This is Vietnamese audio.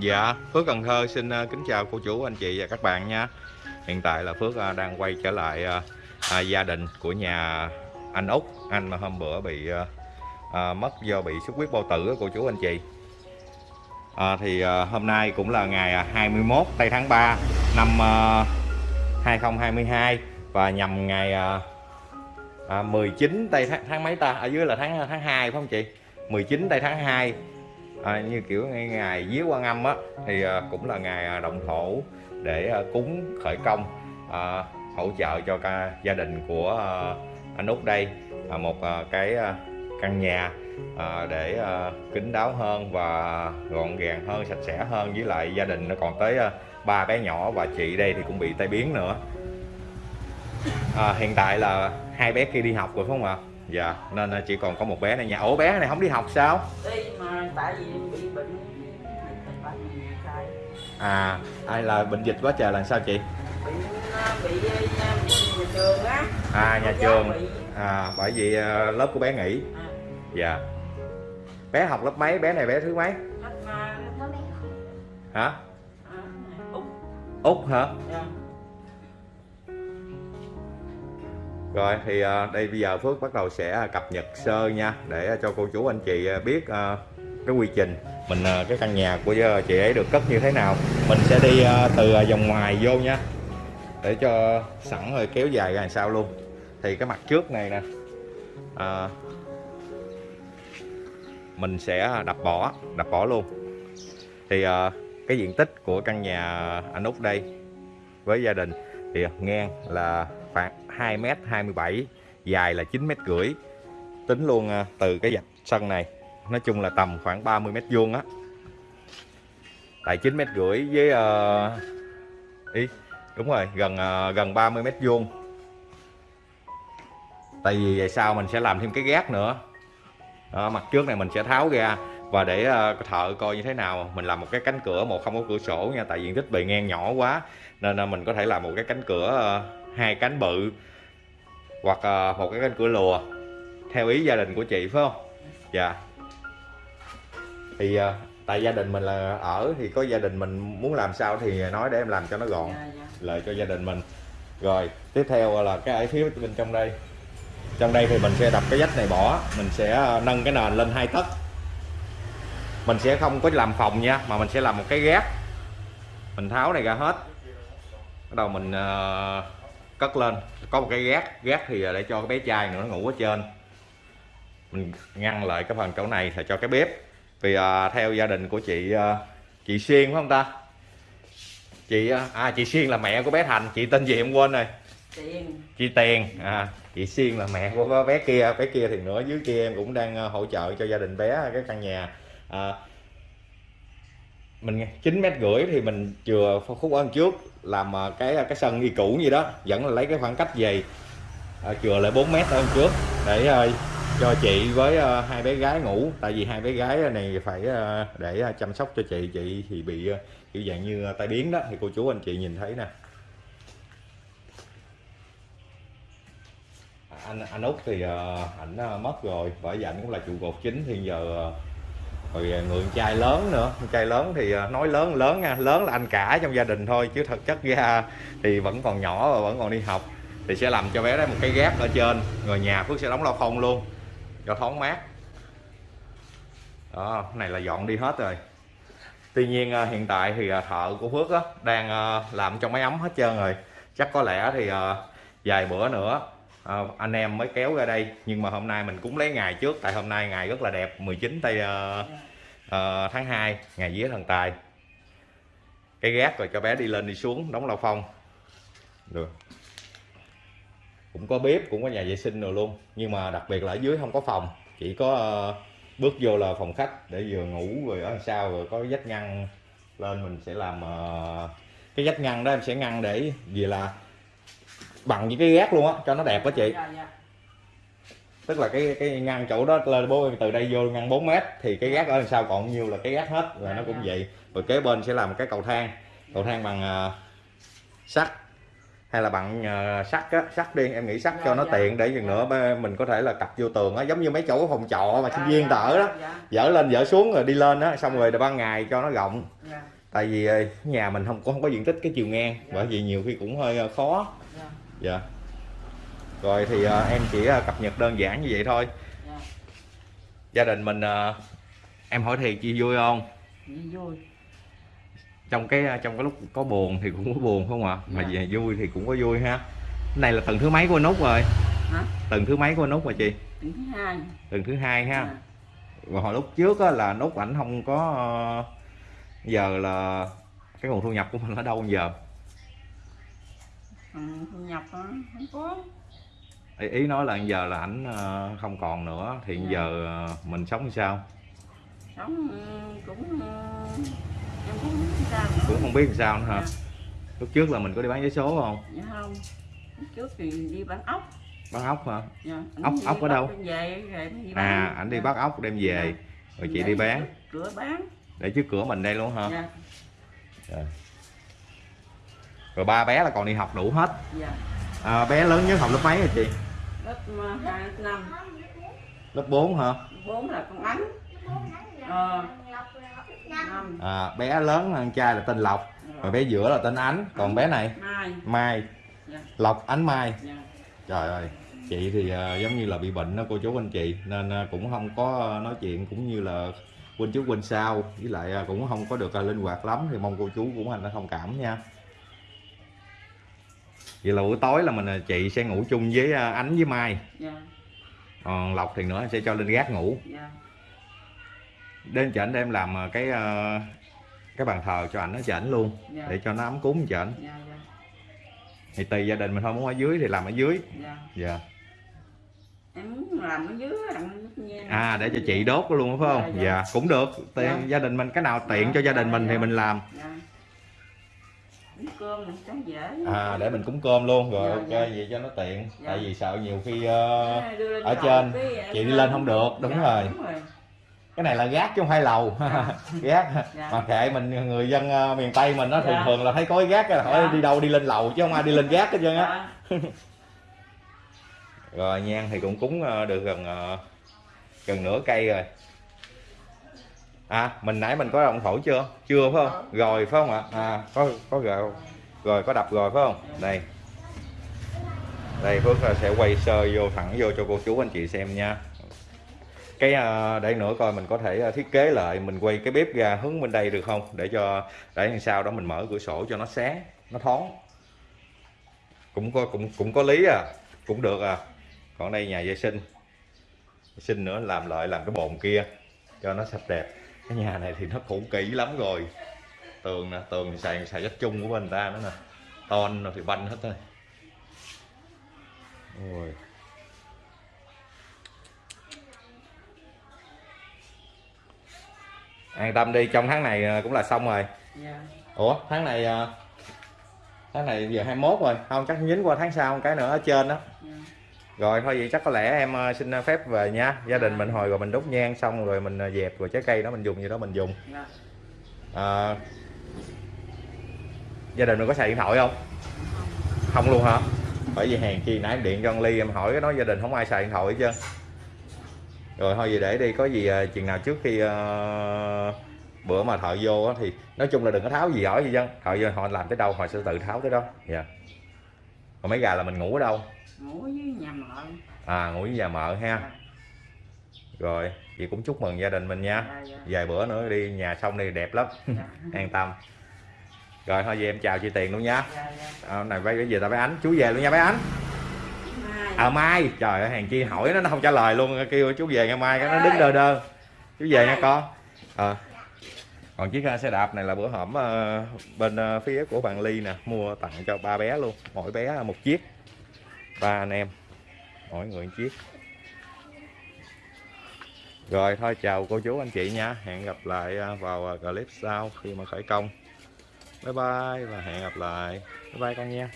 Dạ, Phước Cần Thơ xin ờ, kính chào cô chú, anh chị và các bạn nha. Hiện tại là Phước ờ, đang quay trở lại ờ, à, gia đình của nhà anh Út, anh mà hôm bữa bị mất do bị xuất huyết bao tử cô chú anh chị. À, thì hôm nay cũng là ngày 21 tây tháng 3 năm 2022 và nhằm ngày à, 19 tây tháng, tháng mấy ta? Ở dưới là tháng tháng 2 phải không chị? 19 tây tháng 2 à, như kiểu ngày, ngày vía quan âm á thì à, cũng là ngày à, động thổ để à, cúng khởi công à, hỗ trợ cho ca, gia đình của à, anh út đây. À, một à, cái à, căn nhà à, để à, kín đáo hơn và gọn gàng hơn sạch sẽ hơn. Với lại gia đình nó còn tới à, ba bé nhỏ và chị đây thì cũng bị tai biến nữa. À, hiện tại là hai bé kia đi học rồi phải không ạ? Dạ nên à, chỉ còn có một bé này nhà ổ bé này không đi học sao đi mà tại vì bị bệnh À, ai là bệnh dịch quá trời là sao chị? bị bị nhà trường á À, nhà trường. À, bởi vì lớp của bé nghỉ. à, Dạ. Bé học lớp mấy? Bé này bé thứ mấy? Hả? à, út Út hả? dạ. Rồi thì à, đây bây giờ Phước bắt đầu sẽ à, cập nhật sơ nha để à, cho cô chú anh chị biết cái quy trình mình cái căn nhà của chị ấy được cất như thế nào. Mình sẽ đi từ vòng ngoài vô nha. Để cho sẵn rồi kéo dài ra làm sao luôn. Thì cái mặt trước này nè. à, mình sẽ đập bỏ đập bỏ luôn thì à, cái diện tích của căn nhà anh út đây với gia đình thì ngang là khoảng 2 m 27 dài là 9 m rưỡi. Tính luôn à, từ cái dạch sân này nói chung là tầm khoảng 30 mét vuông á. Tại 9 mét rưỡi với uh, ý đúng rồi gần uh, gần 30 mét vuông. Tại vì vậy sau mình sẽ làm thêm cái gác nữa. Đó, mặt trước này mình sẽ tháo ra và để uh, thợ coi như thế nào. Mình làm một cái cánh cửa một không có cửa sổ nha tại diện tích bề ngang nhỏ quá nên uh, mình có thể làm một cái cánh cửa uh, hai cánh bự hoặc uh, một cái cánh cửa lùa theo ý gia đình của chị phải không? Dạ. Thì uh, tại gia đình mình là ở thì có gia đình mình muốn làm sao thì nói để em làm cho nó gọn Dạ, dạ. lợi cho gia đình mình. Rồi tiếp theo là cái ở phía bên trong đây. Trong đây thì mình sẽ đập cái vách này bỏ mình sẽ ờ, nâng cái nền lên hai tấc. Mình sẽ không có làm phòng nha mà mình sẽ làm một cái gác mình tháo này ra hết. Bắt đầu mình ờ, cất lên. Có một cái gác gác thì để cho cái bé trai nữa nó ngủ ở trên. Mình ngăn lại cái phần chỗ này là cho cái bếp. Vì ờ, theo gia đình của chị ờ, chị Xuyên phải không ta? Chị ờ, à chị Xuyên là mẹ của bé Thành. Chị tên gì em quên rồi? Tiền. Chị Tiền à chị Xuyên là mẹ của bé kia. Bé kia thì nữa dưới kia em cũng đang ờ, hỗ trợ cho gia đình bé cái căn nhà. À, mình chín mét rưỡi thì mình chừa khúc ở trước làm à, cái à, cái sân y cũ gì đó vẫn là lấy cái khoảng cách dày à, chừa lại 4 mét hơn trước để à, cho chị với hai bé gái ngủ tại vì hai bé gái này phải để chăm sóc cho chị chị thì bị ờ, kiểu dạng như tai biến đó thì cô chú anh chị nhìn thấy nè. Anh anh út thì ờ, ảnh mất rồi bởi vì ảnh cũng là trụ cột chính thì giờ rồi à, người trai lớn nữa. Trai lớn thì à, nói lớn lớn nha. Lớn là anh cả trong gia đình thôi chứ thực chất ra thì vẫn còn nhỏ và vẫn còn đi học. Thì sẽ làm cho bé đó một cái gác ở trên. Rồi nhà phước sẽ đóng lao phong luôn cho thoáng mát. Đó này là dọn đi hết rồi. Tuy nhiên à, hiện tại thì thợ của phước đó, đang làm cho máy ấm hết trơn rồi. Chắc có lẽ thì vài bữa nữa à, anh em mới kéo ra đây nhưng mà hôm nay mình cũng lấy ngày trước tại hôm nay ngày rất là đẹp 19 tây uh, uh, tháng 2 ngày vía thần tài. Cái gác rồi cho bé đi lên đi xuống đóng lao phong. Được. Cũng có bếp cũng có nhà vệ sinh rồi luôn nhưng mà đặc biệt là ở dưới không có phòng chỉ có uh, bước vô là phòng khách để vừa ngủ rồi ở sau rồi có vách ngăn lên mình sẽ làm uh, cái vách ngăn đó em sẽ ngăn để vì là bằng với cái gác luôn á cho nó đẹp á chị. Dạ dạ. Tức là cái cái ngăn chỗ đó lên bố từ đây vô ngăn 4 mét thì cái gác ở đằng sau còn nhiêu là cái gác hết là nó cũng vậy. Rồi kế bên sẽ làm cái cầu thang cầu thang bằng à, sắt hay là bằng ờ, sắt á sắt đi em nghĩ sắt cho Dạ, nó dạ. tiện để Dạ. nữa mình có thể là cặp vô tường á giống như mấy chỗ phòng trọ mà Dạ, sinh viên ta ở đó. dạ, dỡ lên dỡ xuống rồi đi lên á xong rồi ban ngày cho nó rộng. Dạ, tại vì ờ, nhà mình không cũng không có diện tích cái chiều ngang Dạ. bởi vì nhiều khi cũng hơi khó dạ, rồi thì ờ, em chỉ ờ, cập nhật đơn giản như vậy thôi. Dạ. gia đình mình ờ, em hỏi thiệt chị vui không? Vui. Trong cái trong cái lúc có buồn thì cũng có buồn không ạ? Mà Dạ. về vui thì cũng có vui ha. Cái này là tuần thứ mấy của anh út rồi? Hả? Tuần thứ mấy của anh út mà chị? Tuần thứ hai. Tuần thứ hai ha. Dạ. và hồi lúc trước á, là nút ảnh không có giờ là cái nguồn thu nhập của mình ở đâu giờ Ừ, thu nhập hả? không có ý, ý nói là giờ là ảnh ờ, không còn nữa thì Dạ. giờ ờ, mình sống sao sống ừ, cũng ừ, em cũng không biết sao nữa. cũng không biết làm sao nữa hả Dạ. lúc trước là mình có đi bán vé số không dạ không Lúc trước thì đi bán ốc bán ốc hả dạ. Ốc- ốc ở đâu? về đi à ảnh đi Dạ. bắt ốc đem về Dạ. rồi chị Để đi bán cửa bán để trước cửa mình đây luôn hả dạ rồi ba bé là còn đi học đủ hết. Dạ. À, bé lớn nhất học lớp mấy rồi chị? Lớp ờ, hai năm. Lớp 4 hả? Bốn là con ánh. Ờ à, bé lớn hơn trai là tên lộc rồi bé giữa là tên ánh. Còn bé này? Mai. Mai. Dạ. Lộc ánh mai. Dạ. Trời ơi chị thì ờ, giống như là bị bệnh đó cô chú anh chị nên ờ, cũng không có nói chuyện cũng như là quên trước quên sau. Với lại ờ, cũng không có được ờ, linh hoạt lắm thì mong cô chú cũng hành thông cảm nha vậy là buổi tối là mình ờ, chị sẽ ngủ chung với ờ, ánh với mai. Dạ. Còn lộc thì nữa sẽ cho lên gác ngủ. Dạ. Đến chảnh để em làm ờ, cái cái bàn thờ cho ảnh ở chảnh luôn dạ. để cho nó ấm cúng chảnh. Dạ dạ. Thì tùy gia đình mình thôi muốn ở dưới thì làm ở dưới. Dạ. Em muốn làm ở dưới làm nước nhem à để cho chị đốt luôn phải không? Dạ, dạ, dạ. cũng được. Tiền, Dạ. gia đình mình cái nào tiện Dạ, cho gia đình mình thì dạ. mình làm. Uống cơm à để mình cúng cơm luôn rồi Dạ, ok dạ. vậy cho nó tiện Dạ. tại vì sợ nhiều khi ờ, lên ở trên, cái chị đi lên không được, đúng Dạ, rồi. đúng rồi cái này là gác chứ không phải lầu Dạ. gác Dạ. mà kệ mình người dân ờ, miền tây mình nó thường Dạ. thường là thấy có cái gác là hỏi Dạ. đi đâu đi lên lầu chứ không ai đi lên gác hết trơn á dạ rồi nhang thì cũng cúng ờ, được gần ờ, gần nửa cây rồi à mình nãy mình có đồng thổi chưa? Chưa phải không? Rồi phải không ạ? À có có rồi rồi có đập rồi phải không? Đây. Đây Phước sẽ quay sơ vô thẳng vô cho cô chú anh chị xem nha. Cái ờ, để nữa coi mình có thể ờ, thiết kế lại mình quay cái bếp ra hướng bên đây được không? Để cho để làm sao đó mình mở cửa sổ cho nó sáng nó thoáng. Cũng có cũng cũng có lý à cũng được à. Còn đây nhà vệ sinh. Vệ sinh nữa làm lại làm cái bồn kia cho nó sạch đẹp cái nhà này thì nó cũ kỹ lắm rồi. Tường nè tường thì xài xài đất chung của bên ta nữa nè. Ton thì banh hết thôi. Ôi. an tâm đi trong tháng này à, cũng là xong rồi. Dạ. Ủa tháng này à, tháng này giờ 21 rồi. Không chắc dính qua tháng sau một cái nữa ở trên đó. Dạ rồi thôi vậy chắc có lẽ em ờ, xin phép về nha. Gia đình mình hồi rồi mình đốt nhang xong rồi mình ờ, dẹp rồi trái cây đó mình dùng gì đó mình dùng. À, gia đình mình có xài điện thoại không? Không luôn hả? Bởi vì hèn chi nãy em điện cho anh ly em hỏi cái nói gia đình không ai xài điện thoại hết trơn. Rồi thôi vậy để đi có gì ờ, chừng nào trước khi ờ, bữa mà thợ vô thì nói chung là đừng có tháo gì giỏi gì dân thợ vô họ làm tới đâu họ sẽ tự tháo tới đó. Dạ còn mấy gà là mình ngủ ở đâu? Ngủ với nhà mợ. À ngủ với nhà mợ ha. Dạ. Rồi chị cũng chúc mừng gia đình mình nha. Dạ dạ. Vài bữa nữa đi nhà xong đi đẹp lắm. Dạ. An tâm. Rồi thôi về em chào chị tiền luôn nha. Dạ dạ à, này bây giờ tao bé ánh chú về luôn nha bé ánh. Mai. À mai. Trời ơi hàng chi hỏi nó nó không trả lời luôn kêu chú về ngày mai cái nó đứng đơ đơ. Chú về nha con. À còn chiếc xe đạp này là bữa hổm ờ, bên ờ, phía của bạn ly nè, mua tặng cho ba bé luôn. Mỗi bé một chiếc. Ba anh em, mỗi người một chiếc. Rồi, thôi, chào cô chú anh chị nha. Hẹn gặp lại ờ, vào clip sau khi mà khởi công. Bye bye và hẹn gặp lại. Bye bye con nha.